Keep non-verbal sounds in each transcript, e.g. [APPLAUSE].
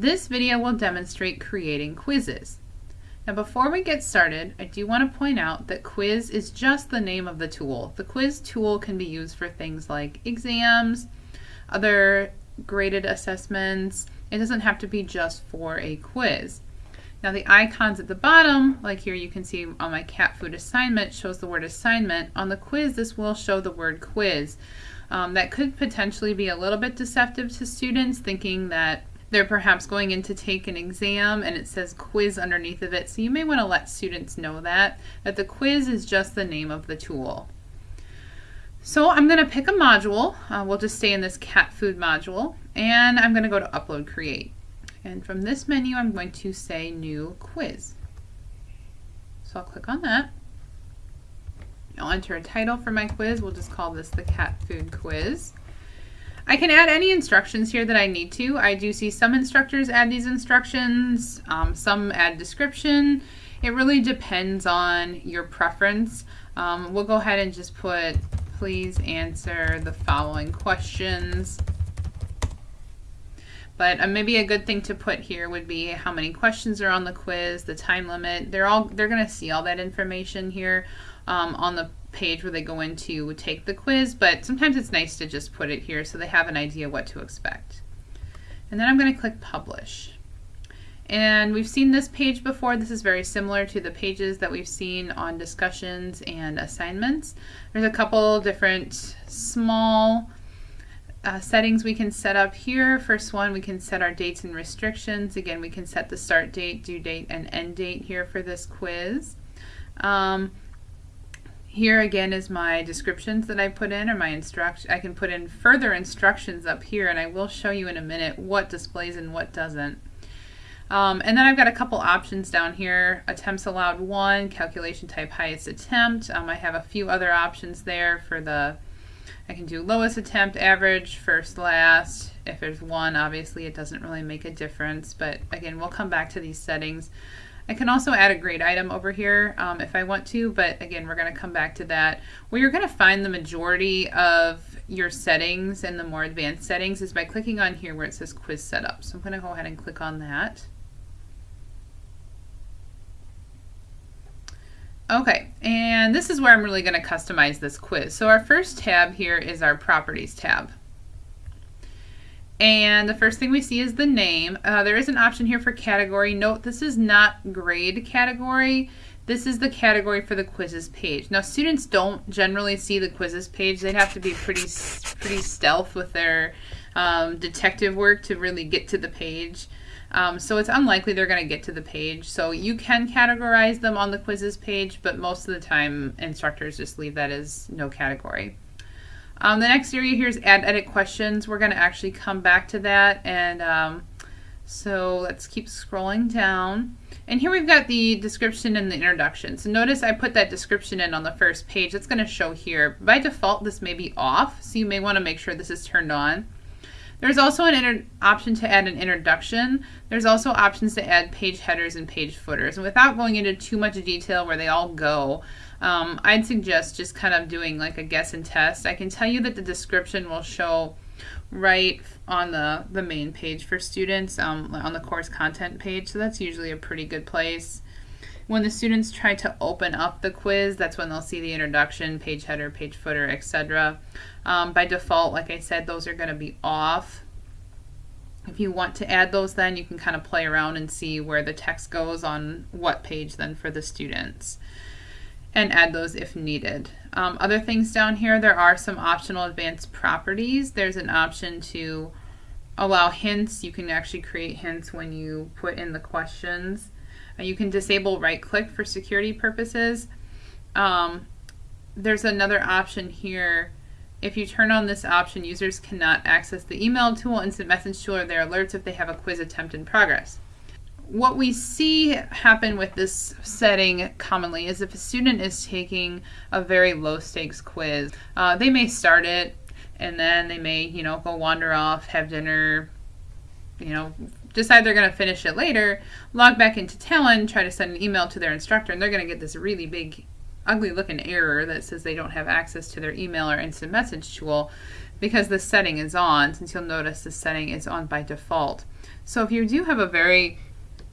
This video will demonstrate creating quizzes. Now before we get started, I do want to point out that quiz is just the name of the tool. The quiz tool can be used for things like exams, other graded assessments. It doesn't have to be just for a quiz. Now the icons at the bottom, like here you can see on my cat food assignment, shows the word assignment. On the quiz, this will show the word quiz. Um, that could potentially be a little bit deceptive to students, thinking that they're perhaps going in to take an exam and it says quiz underneath of it. So you may want to let students know that, that the quiz is just the name of the tool. So I'm going to pick a module. Uh, we'll just stay in this cat food module. And I'm going to go to Upload Create. And from this menu, I'm going to say New Quiz. So I'll click on that. I'll enter a title for my quiz. We'll just call this the cat food quiz. I can add any instructions here that I need to. I do see some instructors add these instructions, um, some add description. It really depends on your preference. Um, we'll go ahead and just put, please answer the following questions. But uh, maybe a good thing to put here would be how many questions are on the quiz, the time limit. They're all they're going to see all that information here um, on the page where they go in to take the quiz, but sometimes it's nice to just put it here so they have an idea what to expect. And then I'm going to click Publish. And we've seen this page before. This is very similar to the pages that we've seen on discussions and assignments. There's a couple different small uh, settings we can set up here. First one, we can set our dates and restrictions. Again, we can set the start date, due date, and end date here for this quiz. Um, here again is my descriptions that I put in or my instruction. I can put in further instructions up here and I will show you in a minute what displays and what doesn't. Um, and then I've got a couple options down here. Attempts allowed one, calculation type highest attempt. Um, I have a few other options there for the, I can do lowest attempt, average, first, last. If there's one, obviously it doesn't really make a difference, but again, we'll come back to these settings. I can also add a grade item over here um, if I want to, but again, we're going to come back to that. Where you're going to find the majority of your settings and the more advanced settings is by clicking on here where it says quiz setup. So I'm going to go ahead and click on that. Okay, and this is where I'm really going to customize this quiz. So our first tab here is our properties tab. And the first thing we see is the name. Uh, there is an option here for category. Note this is not grade category. This is the category for the quizzes page. Now students don't generally see the quizzes page. They'd have to be pretty pretty stealth with their um, detective work to really get to the page. Um, so it's unlikely they're going to get to the page. So you can categorize them on the quizzes page, but most of the time instructors just leave that as no category. Um, the next area here is add edit questions. We're going to actually come back to that. And um, so let's keep scrolling down. And here we've got the description and the introduction. So notice I put that description in on the first page. It's going to show here. By default, this may be off, so you may want to make sure this is turned on. There's also an option to add an introduction. There's also options to add page headers and page footers. And without going into too much detail where they all go, um, I'd suggest just kind of doing like a guess and test. I can tell you that the description will show right on the, the main page for students um, on the course content page, so that's usually a pretty good place. When the students try to open up the quiz, that's when they'll see the introduction, page header, page footer, etc. Um, by default, like I said, those are going to be off. If you want to add those then, you can kind of play around and see where the text goes on what page then for the students and add those if needed. Um, other things down here, there are some optional advanced properties. There's an option to allow hints. You can actually create hints when you put in the questions. Uh, you can disable right click for security purposes. Um, there's another option here. If you turn on this option, users cannot access the email tool, instant message tool, or their alerts if they have a quiz attempt in progress what we see happen with this setting commonly is if a student is taking a very low stakes quiz, uh, they may start it and then they may, you know, go wander off, have dinner, you know, decide they're going to finish it later, log back into Talon, try to send an email to their instructor, and they're going to get this really big, ugly looking error that says they don't have access to their email or instant message tool because the setting is on, since you'll notice the setting is on by default. So if you do have a very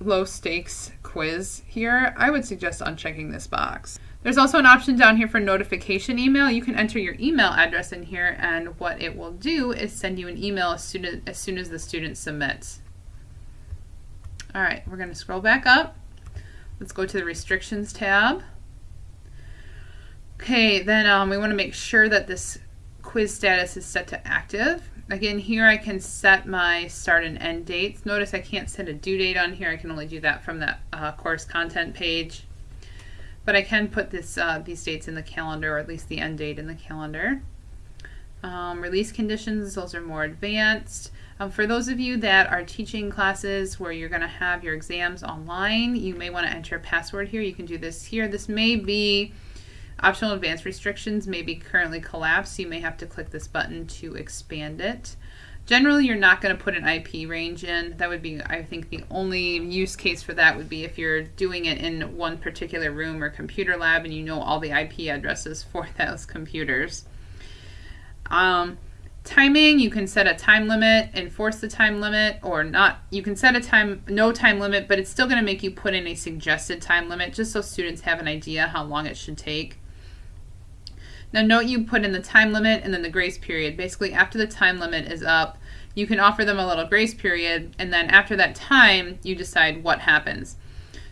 low stakes quiz here, I would suggest unchecking this box. There's also an option down here for notification email. You can enter your email address in here and what it will do is send you an email as soon as, as, soon as the student submits. All right, we're going to scroll back up. Let's go to the restrictions tab. Okay, then um, we want to make sure that this quiz status is set to active. Again, here I can set my start and end dates. Notice I can't set a due date on here. I can only do that from that uh, course content page. But I can put this uh, these dates in the calendar, or at least the end date in the calendar. Um, release conditions, those are more advanced. Um, for those of you that are teaching classes where you're going to have your exams online, you may want to enter a password here. You can do this here. This may be Optional advanced restrictions may be currently collapsed. So you may have to click this button to expand it. Generally, you're not going to put an IP range in. That would be, I think, the only use case for that would be if you're doing it in one particular room or computer lab and you know all the IP addresses for [LAUGHS] those computers. Um, timing, you can set a time limit, enforce the time limit, or not. You can set a time, no time limit, but it's still going to make you put in a suggested time limit just so students have an idea how long it should take. Now note you put in the time limit and then the grace period. Basically after the time limit is up, you can offer them a little grace period and then after that time you decide what happens.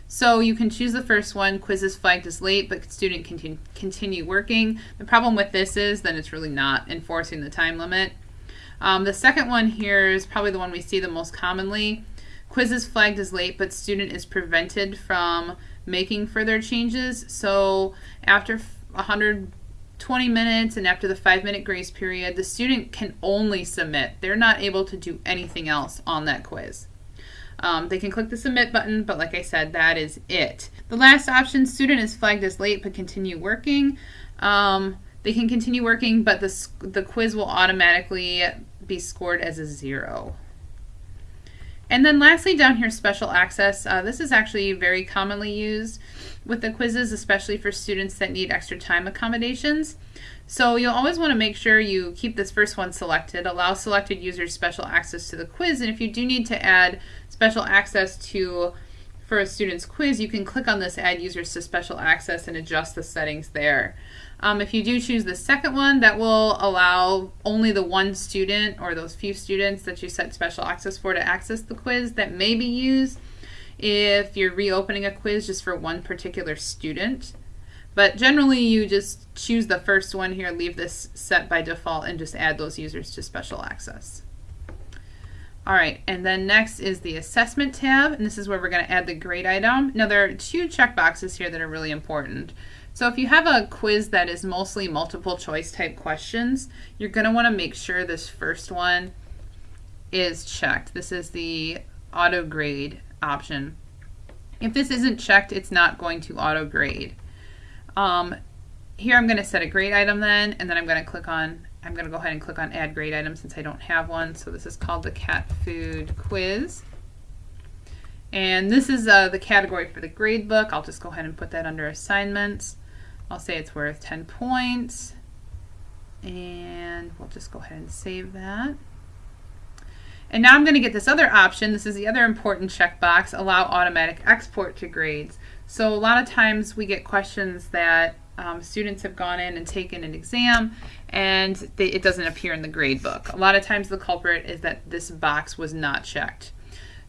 So you can choose the first one, quizzes flagged as late, but student can continue working. The problem with this is then it's really not enforcing the time limit. Um, the second one here is probably the one we see the most commonly. Quizzes flagged as late, but student is prevented from making further changes. So after 100 20 minutes and after the five minute grace period, the student can only submit. They're not able to do anything else on that quiz. Um, they can click the submit button, but like I said, that is it. The last option, student is flagged as late but continue working. Um, they can continue working, but the, the quiz will automatically be scored as a zero. And then lastly down here, special access. Uh, this is actually very commonly used with the quizzes, especially for students that need extra time accommodations. So you'll always want to make sure you keep this first one selected, allow selected users special access to the quiz, and if you do need to add special access to for a student's quiz, you can click on this Add Users to Special Access and adjust the settings there. Um, if you do choose the second one, that will allow only the one student or those few students that you set special access for to access the quiz that may be used if you're reopening a quiz just for one particular student. But generally you just choose the first one here, leave this set by default, and just add those users to special access. All right, and then next is the assessment tab, and this is where we're going to add the grade item. Now there are two checkboxes here that are really important. So if you have a quiz that is mostly multiple choice type questions, you're going to want to make sure this first one is checked. This is the auto grade option. If this isn't checked, it's not going to auto grade. Um, here I'm going to set a grade item then, and then I'm going to click on, I'm going to go ahead and click on add grade item since I don't have one. So this is called the cat food quiz. And this is uh, the category for the grade book. I'll just go ahead and put that under assignments. I'll say it's worth 10 points. And we'll just go ahead and save that. And now I'm going to get this other option. This is the other important checkbox, allow automatic export to grades. So a lot of times we get questions that um, students have gone in and taken an exam and they, it doesn't appear in the grade book. A lot of times the culprit is that this box was not checked.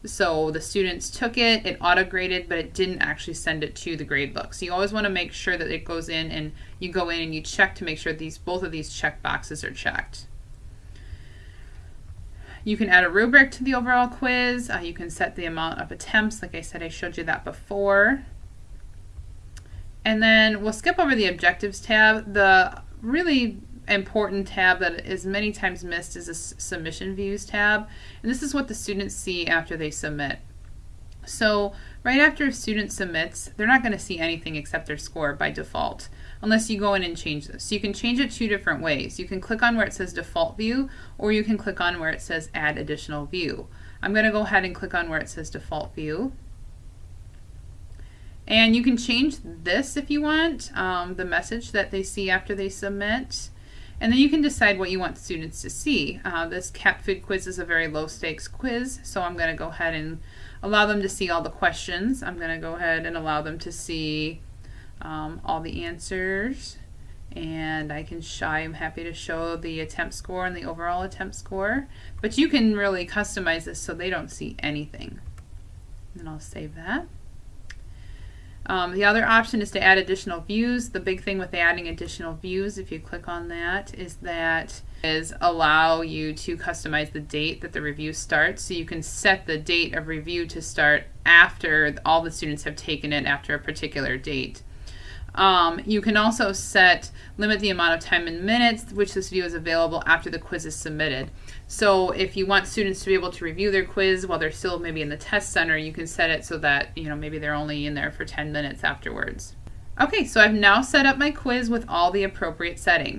So the students took it, it auto-graded, but it didn't actually send it to the grade book. So you always want to make sure that it goes in and you go in and you check to make sure these both of these check boxes are checked. You can add a rubric to the overall quiz. Uh, you can set the amount of attempts. Like I said, I showed you that before. And then we'll skip over the objectives tab. The really important tab that is many times missed is a submission views tab. And this is what the students see after they submit. So right after a student submits, they're not going to see anything except their score by default unless you go in and change this. So you can change it two different ways. You can click on where it says default view or you can click on where it says add additional view. I'm going to go ahead and click on where it says default view. And you can change this if you want, um, the message that they see after they submit. And then you can decide what you want students to see. Uh, this cat food quiz is a very low stakes quiz, so I'm going to go ahead and allow them to see all the questions. I'm going to go ahead and allow them to see um, all the answers. And I can show, I'm happy to show the attempt score and the overall attempt score. But you can really customize this so they don't see anything. And I'll save that. Um, the other option is to add additional views. The big thing with adding additional views, if you click on that, is that is allow you to customize the date that the review starts. So you can set the date of review to start after all the students have taken it after a particular date. Um, you can also set, limit the amount of time in minutes which this view is available after the quiz is submitted. So if you want students to be able to review their quiz while they're still maybe in the test center, you can set it so that, you know, maybe they're only in there for 10 minutes afterwards. Okay, so I've now set up my quiz with all the appropriate settings.